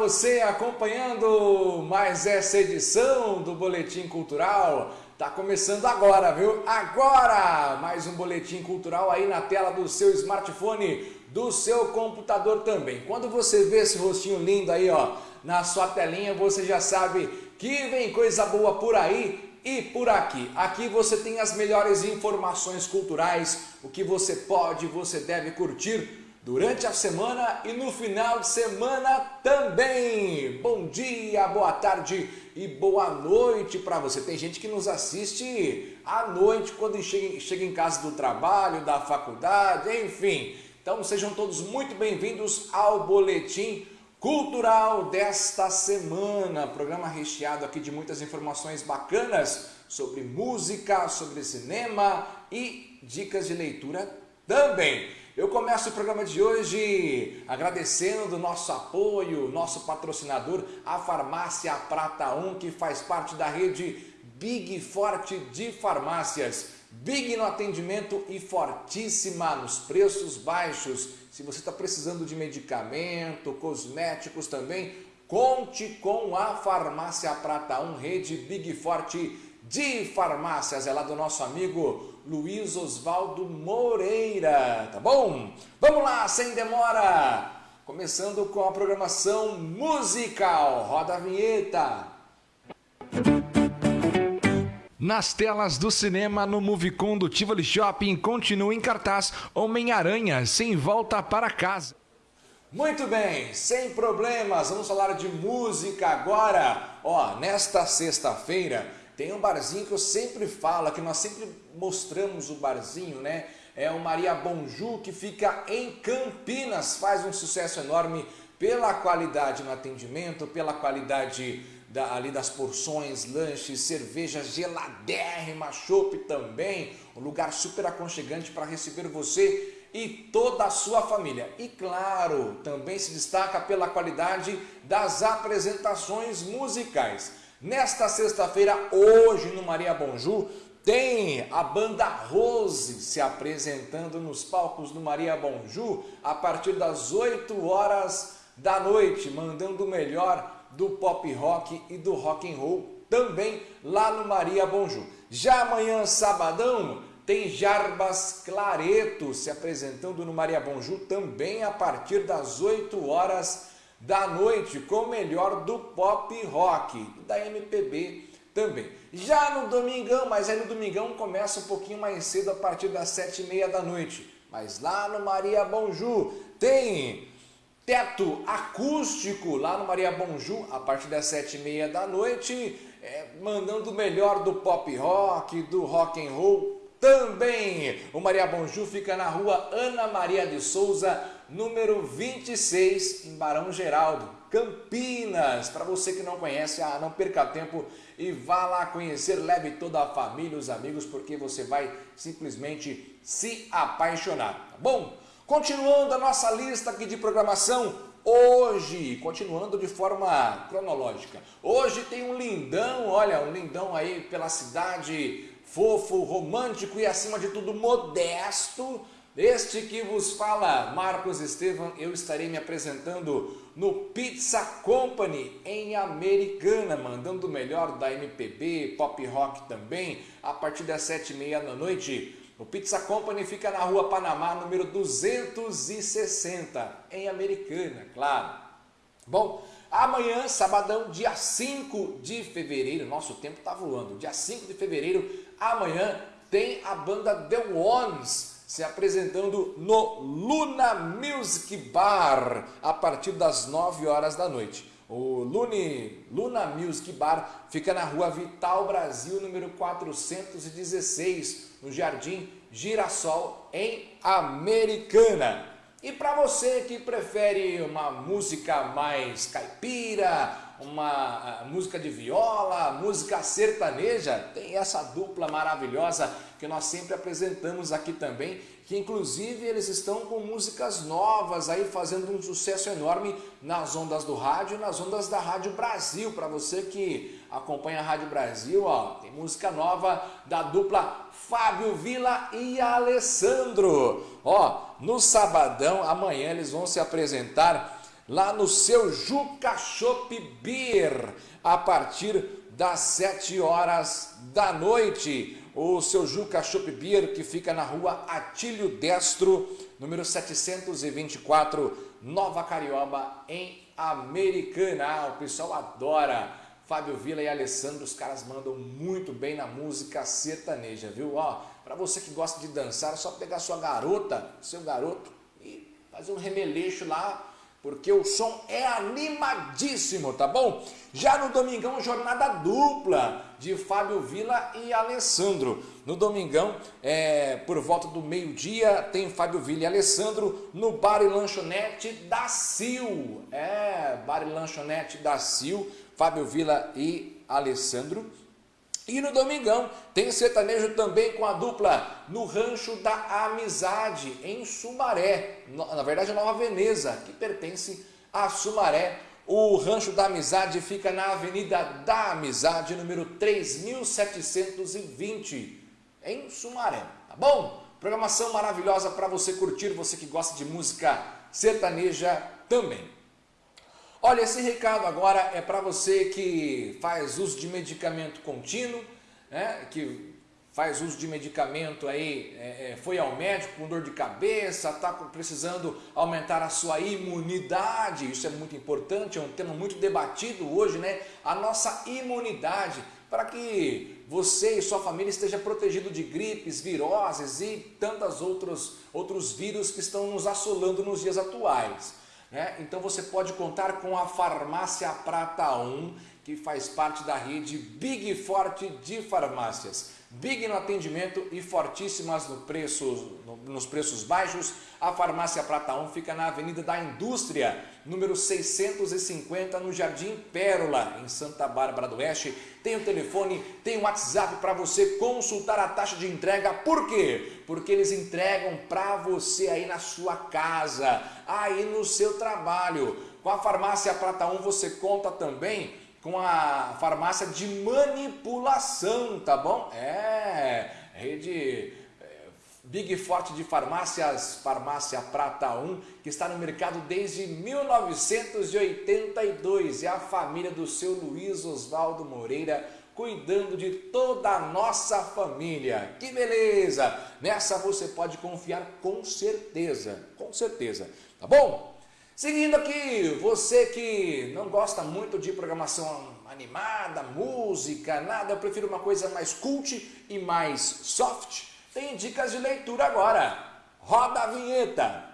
você acompanhando mais essa edição do Boletim Cultural. Tá começando agora, viu? Agora! Mais um boletim cultural aí na tela do seu smartphone, do seu computador também. Quando você vê esse rostinho lindo aí, ó, na sua telinha, você já sabe que vem coisa boa por aí e por aqui. Aqui você tem as melhores informações culturais, o que você pode, você deve curtir durante a semana e no final de semana também. Bom dia, boa tarde e boa noite para você. Tem gente que nos assiste à noite quando chega, chega em casa do trabalho, da faculdade, enfim. Então sejam todos muito bem-vindos ao Boletim Cultural desta semana. Programa recheado aqui de muitas informações bacanas sobre música, sobre cinema e dicas de leitura também. Eu começo o programa de hoje agradecendo do nosso apoio, nosso patrocinador, a Farmácia Prata 1, que faz parte da rede Big Forte de farmácias. Big no atendimento e fortíssima nos preços baixos. Se você está precisando de medicamento, cosméticos também, conte com a Farmácia Prata 1, rede Big Forte de farmácias. É lá do nosso amigo Luiz Oswaldo Moreira, tá bom? Vamos lá, sem demora! Começando com a programação musical. Roda a vinheta. Nas telas do cinema, no Movicon do Tivoli Shopping, continua em cartaz Homem-Aranha, sem volta para casa. Muito bem, sem problemas, vamos falar de música agora. Ó, nesta sexta-feira tem um barzinho que eu sempre falo, que nós sempre mostramos o barzinho, né? É o Maria Bonju, que fica em Campinas, faz um sucesso enorme pela qualidade no atendimento, pela qualidade da, ali das porções, lanches, cerveja geladérrima, chopp também, um lugar super aconchegante para receber você e toda a sua família. E claro, também se destaca pela qualidade das apresentações musicais. Nesta sexta-feira, hoje no Maria Bonju, tem a banda Rose se apresentando nos palcos do Maria Bonju a partir das 8 horas da noite, mandando o melhor do pop rock e do rock and roll também lá no Maria Bonju. Já amanhã, sabadão, tem Jarbas Clareto se apresentando no Maria Bonju também a partir das 8 horas da noite com o melhor do pop rock da MPB também. Já no domingão, mas aí no domingão começa um pouquinho mais cedo a partir das sete e meia da noite. Mas lá no Maria Bonju tem teto acústico lá no Maria Bonju a partir das sete e meia da noite, é, mandando o melhor do pop rock, do rock and roll também. O Maria Bonju fica na rua Ana Maria de Souza, número 26, em Barão Geraldo, Campinas. Para você que não conhece, ah, não perca tempo e vá lá conhecer, leve toda a família, os amigos, porque você vai simplesmente se apaixonar, tá bom? Continuando a nossa lista aqui de programação, hoje, continuando de forma cronológica, hoje tem um lindão, olha, um lindão aí pela cidade, fofo, romântico e acima de tudo modesto, este que vos fala, Marcos Estevam, eu estarei me apresentando no Pizza Company em Americana, mandando o melhor da MPB, pop rock também, a partir das sete e meia da noite. O Pizza Company fica na rua Panamá, número 260, em Americana, claro. Bom, amanhã, sabadão, dia 5 de fevereiro, nosso tempo está voando, dia 5 de fevereiro, amanhã tem a banda The Ones, se apresentando no Luna Music Bar a partir das 9 horas da noite. O Lune, Luna Music Bar fica na rua Vital Brasil, número 416, no Jardim Girassol, em Americana. E para você que prefere uma música mais caipira, uma música de viola, música sertaneja, tem essa dupla maravilhosa que nós sempre apresentamos aqui também, que inclusive eles estão com músicas novas aí fazendo um sucesso enorme nas ondas do rádio e nas ondas da Rádio Brasil. Para você que acompanha a Rádio Brasil, ó, tem música nova da dupla Fábio Vila e Alessandro. Ó, no sabadão, amanhã eles vão se apresentar lá no seu Juca Shop Beer, a partir das 7 horas da noite. O seu Juca Shop Beer, que fica na rua Atílio Destro, número 724, Nova Carioba, em Americana. Ah, o pessoal adora. Fábio Vila e Alessandro, os caras mandam muito bem na música sertaneja, viu? Ó, para você que gosta de dançar, é só pegar sua garota, seu garoto e fazer um remeleixo lá porque o som é animadíssimo, tá bom? Já no Domingão, jornada dupla de Fábio Vila e Alessandro. No Domingão, é, por volta do meio-dia, tem Fábio Vila e Alessandro no Bar e Lanchonete da Sil. É, Bar e Lanchonete da Sil, Fábio Vila e Alessandro. E no domingão tem sertanejo também com a dupla no Rancho da Amizade, em Sumaré. Na verdade, Nova Veneza, que pertence a Sumaré. O Rancho da Amizade fica na Avenida da Amizade, número 3720, em Sumaré. Tá bom? Programação maravilhosa para você curtir, você que gosta de música sertaneja também. Olha, esse recado agora é para você que faz uso de medicamento contínuo, né, que faz uso de medicamento aí, é, é foi ao médico com dor de cabeça, está precisando aumentar a sua imunidade, isso é muito importante, é um tema muito debatido hoje, né? A nossa imunidade, para que você e sua família esteja protegido de gripes, viroses e tantos outros, outros vírus que estão nos assolando nos dias atuais. Né? Então você pode contar com a Farmácia Prata 1, que faz parte da rede Big Forte de farmácias. Big no atendimento e fortíssimas no preço, no, nos preços baixos. A Farmácia Prata 1 fica na Avenida da Indústria, número 650, no Jardim Pérola, em Santa Bárbara do Oeste. Tem o telefone, tem o WhatsApp para você consultar a taxa de entrega. Por quê? Porque eles entregam para você aí na sua casa, aí no seu trabalho. Com a Farmácia Prata 1 você conta também com a farmácia de manipulação, tá bom? É, rede é, Big Forte de farmácias, Farmácia Prata 1, que está no mercado desde 1982. É a família do seu Luiz Oswaldo Moreira cuidando de toda a nossa família. Que beleza! Nessa você pode confiar com certeza, com certeza, tá bom? Seguindo aqui, você que não gosta muito de programação animada, música, nada, eu prefiro uma coisa mais cult e mais soft, tem dicas de leitura agora. Roda a vinheta!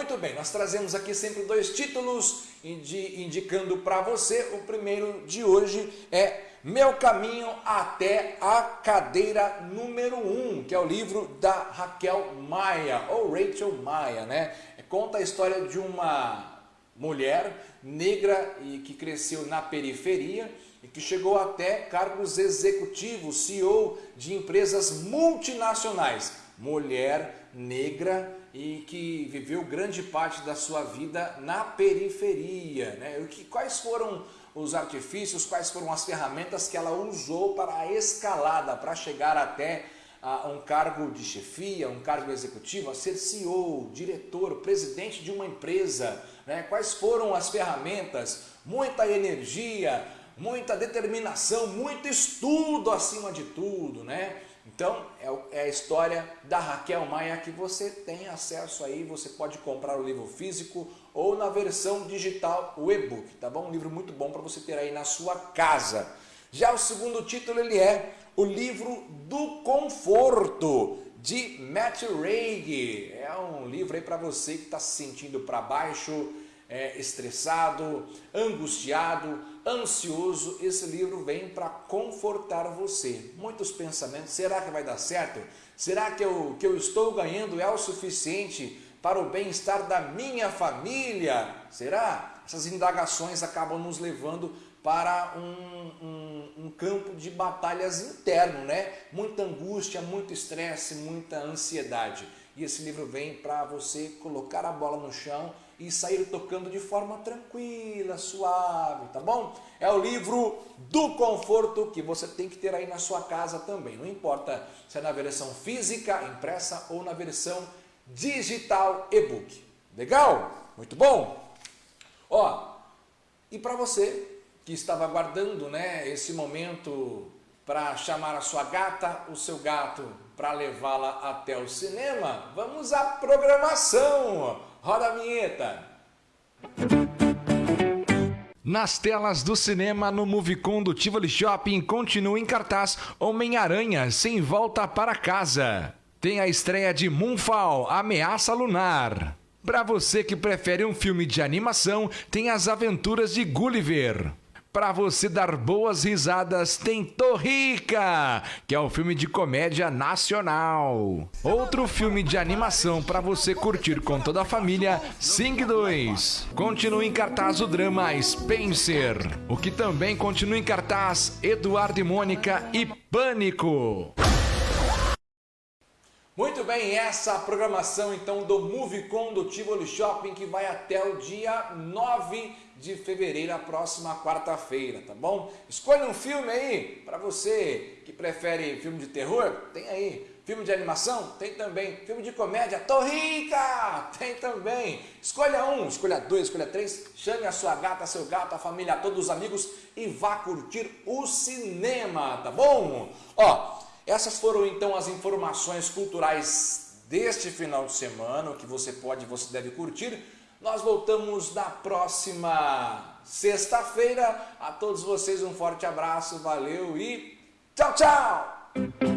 Muito bem, nós trazemos aqui sempre dois títulos indicando para você. O primeiro de hoje é Meu Caminho até a Cadeira número 1, um, que é o livro da Raquel Maia, ou Rachel Maia, né? Conta a história de uma mulher negra e que cresceu na periferia e que chegou até cargos executivos, CEO de empresas multinacionais. Mulher negra e que viveu grande parte da sua vida na periferia. Né? Que, quais foram os artifícios, quais foram as ferramentas que ela usou para a escalada, para chegar até a um cargo de chefia, um cargo executivo, a ser CEO, diretor, presidente de uma empresa. Né? Quais foram as ferramentas? Muita energia, muita determinação, muito estudo acima de tudo, né? Então, é, é a história da Raquel Maia que você tem acesso aí, você pode comprar o livro físico ou na versão digital, o e-book, tá bom? Um livro muito bom para você ter aí na sua casa. Já o segundo título, ele é o livro do conforto, de Matt Reig. É um livro aí para você que está se sentindo para baixo, é, estressado, angustiado, ansioso, esse livro vem para confortar você. Muitos pensamentos, será que vai dar certo? Será que eu, que eu estou ganhando é o suficiente para o bem-estar da minha família? Será? Essas indagações acabam nos levando para um, um, um campo de batalhas interno, né? Muita angústia, muito estresse, muita ansiedade. E esse livro vem para você colocar a bola no chão e sair tocando de forma tranquila, suave, tá bom? É o livro do conforto que você tem que ter aí na sua casa também. Não importa se é na versão física, impressa ou na versão digital e-book. Legal? Muito bom? Ó, e para você que estava aguardando né, esse momento para chamar a sua gata, o seu gato, para levá-la até o cinema, vamos à programação. Roda a vinheta. Nas telas do cinema, no Movicon do Tivoli Shopping, continua em cartaz Homem-Aranha Sem Volta para Casa. Tem a estreia de Moonfall, Ameaça Lunar. Para você que prefere um filme de animação, tem As Aventuras de Gulliver. Para você dar boas risadas, tem Torrica, que é um filme de comédia nacional. Outro filme de animação para você curtir com toda a família, Sing 2. Continua em cartaz o drama Spencer, o que também continua em cartaz Eduardo e Mônica e Pânico. Muito bem, essa programação então do Movicon do Tivoli Shopping que vai até o dia 9 de fevereiro, a próxima quarta-feira, tá bom? Escolha um filme aí, para você que prefere filme de terror, tem aí. Filme de animação? Tem também. Filme de comédia? Tô rica! Tem também. Escolha um, escolha dois, escolha três. Chame a sua gata, seu gato, a família, todos os amigos e vá curtir o cinema, tá bom? Ó, essas foram então as informações culturais deste final de semana, que você pode, você deve curtir. Nós voltamos na próxima sexta-feira. A todos vocês um forte abraço, valeu e tchau, tchau!